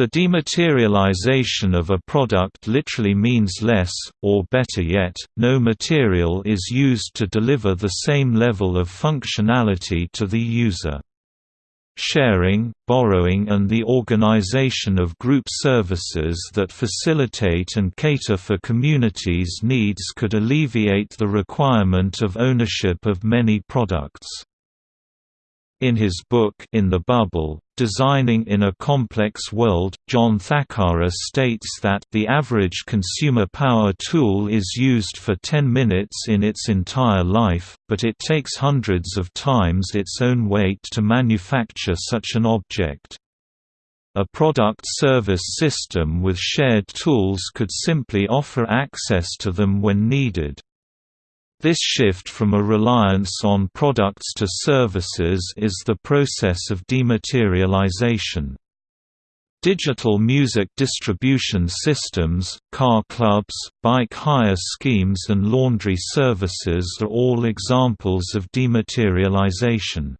The dematerialization of a product literally means less, or better yet, no material is used to deliver the same level of functionality to the user. Sharing, borrowing and the organization of group services that facilitate and cater for communities' needs could alleviate the requirement of ownership of many products. In his book In the Bubble, Designing in a Complex World, John Thackara states that the average consumer power tool is used for 10 minutes in its entire life, but it takes hundreds of times its own weight to manufacture such an object. A product-service system with shared tools could simply offer access to them when needed. This shift from a reliance on products to services is the process of dematerialization. Digital music distribution systems, car clubs, bike hire schemes and laundry services are all examples of dematerialization.